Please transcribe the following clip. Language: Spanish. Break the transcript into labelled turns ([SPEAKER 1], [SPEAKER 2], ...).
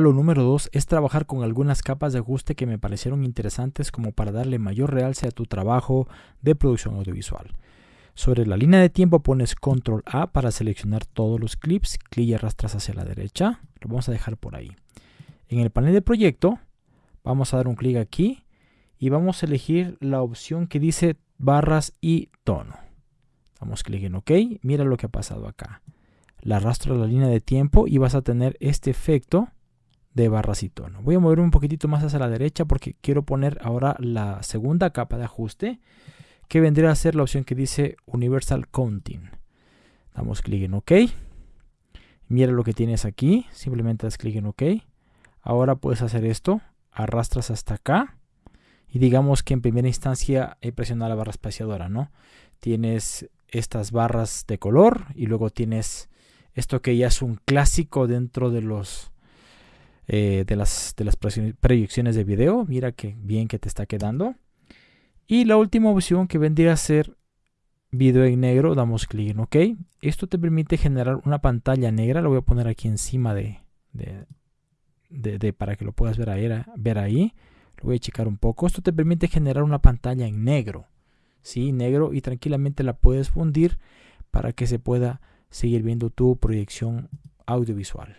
[SPEAKER 1] Lo número 2 es trabajar con algunas capas de ajuste que me parecieron interesantes como para darle mayor realce a tu trabajo de producción audiovisual. Sobre la línea de tiempo pones control A para seleccionar todos los clips, clic y arrastras hacia la derecha, lo vamos a dejar por ahí. En el panel de proyecto vamos a dar un clic aquí y vamos a elegir la opción que dice barras y tono. Damos clic en OK, mira lo que ha pasado acá. La arrastro a la línea de tiempo y vas a tener este efecto de barras y. Voy a mover un poquitito más hacia la derecha porque quiero poner ahora la segunda capa de ajuste que vendría a ser la opción que dice Universal Counting. Damos clic en OK. Mira lo que tienes aquí. Simplemente das clic en OK. Ahora puedes hacer esto. Arrastras hasta acá. Y digamos que en primera instancia he presionado la barra espaciadora, ¿no? Tienes estas barras de color y luego tienes esto que ya es un clásico dentro de los eh, de, las, de las proyecciones de video. Mira que bien que te está quedando. Y la última opción que vendría a ser video en negro, damos clic en OK. Esto te permite generar una pantalla negra. Lo voy a poner aquí encima de, de, para que lo puedas ver ahí, ver ahí. Lo voy a checar un poco. Esto te permite generar una pantalla en negro. ¿sí? Negro y tranquilamente la puedes fundir para que se pueda seguir viendo tu proyección audiovisual.